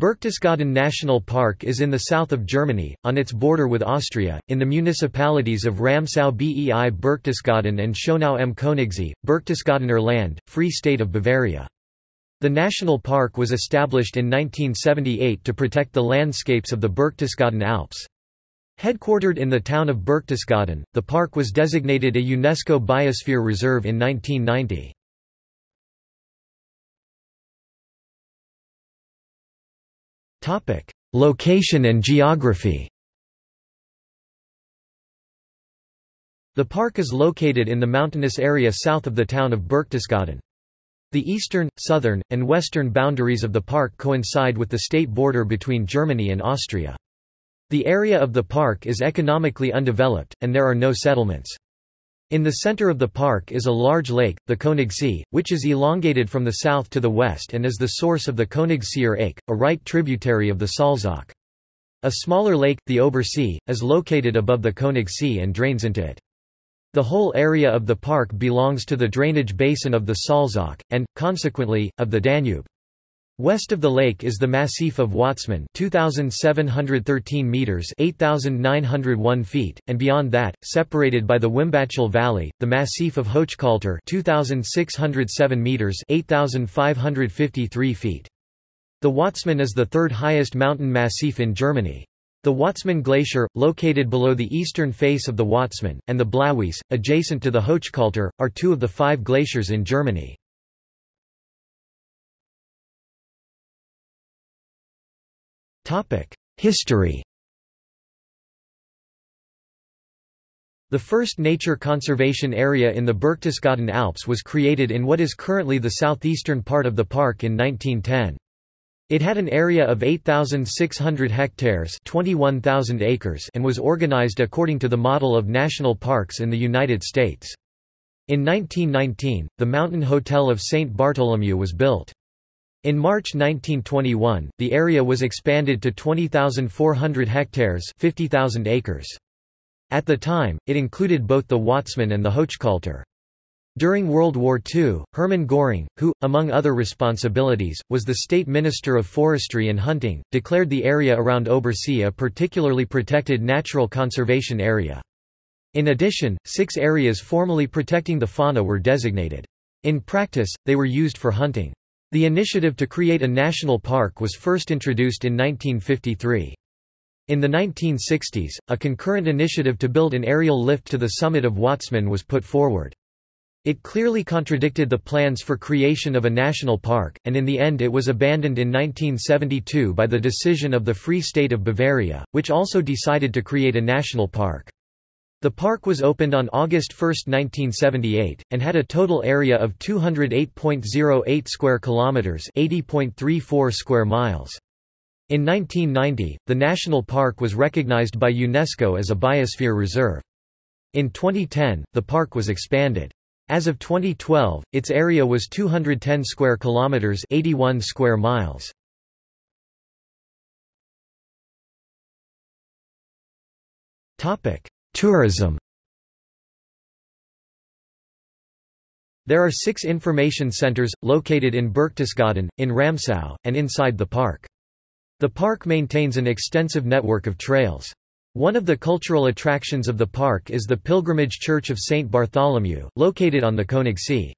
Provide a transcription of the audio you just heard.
Berchtesgaden National Park is in the south of Germany, on its border with Austria, in the municipalities of Ramsau bei Berchtesgaden and Schönau am Königssee, Berchtesgadener Land, Free State of Bavaria. The national park was established in 1978 to protect the landscapes of the Berchtesgaden Alps. Headquartered in the town of Berchtesgaden, the park was designated a UNESCO Biosphere Reserve in 1990. Location and geography The park is located in the mountainous area south of the town of Berchtesgaden. The eastern, southern, and western boundaries of the park coincide with the state border between Germany and Austria. The area of the park is economically undeveloped, and there are no settlements. In the center of the park is a large lake, the Königssee, which is elongated from the south to the west and is the source of the Königsseer Ach, a right tributary of the Salzach. A smaller lake, the Obersee, is located above the Königssee and drains into it. The whole area of the park belongs to the drainage basin of the Salzach, and, consequently, of the Danube. West of the lake is the Massif of Watzmann 2,713 meters 8,901 feet, and beyond that, separated by the Wimbachel Valley, the Massif of Hochkalter 2,607 meters 8,553 feet. The Watzmann is the third highest mountain massif in Germany. The Watzmann Glacier, located below the eastern face of the Watzmann, and the Blauwies, adjacent to the Hochkalter, are two of the five glaciers in Germany. History The first nature conservation area in the Berchtesgaden Alps was created in what is currently the southeastern part of the park in 1910. It had an area of 8,600 hectares 21,000 acres and was organized according to the model of national parks in the United States. In 1919, the Mountain Hotel of St. Bartholomew was built. In March 1921, the area was expanded to 20,400 hectares 50,000 acres. At the time, it included both the Watzmann and the Hochkalter. During World War II, Hermann Göring, who, among other responsibilities, was the state minister of forestry and hunting, declared the area around Obersee a particularly protected natural conservation area. In addition, six areas formally protecting the fauna were designated. In practice, they were used for hunting. The initiative to create a national park was first introduced in 1953. In the 1960s, a concurrent initiative to build an aerial lift to the summit of Watzmann was put forward. It clearly contradicted the plans for creation of a national park, and in the end it was abandoned in 1972 by the decision of the Free State of Bavaria, which also decided to create a national park. The park was opened on August 1, 1978, and had a total area of 208.08 square kilometers, 80.34 square miles. In 1990, the national park was recognized by UNESCO as a biosphere reserve. In 2010, the park was expanded. As of 2012, its area was 210 square kilometers, 81 square miles. Topic: Tourism There are six information centers, located in Berchtesgaden, in Ramsau, and inside the park. The park maintains an extensive network of trails. One of the cultural attractions of the park is the pilgrimage church of St. Bartholomew, located on the Königssee.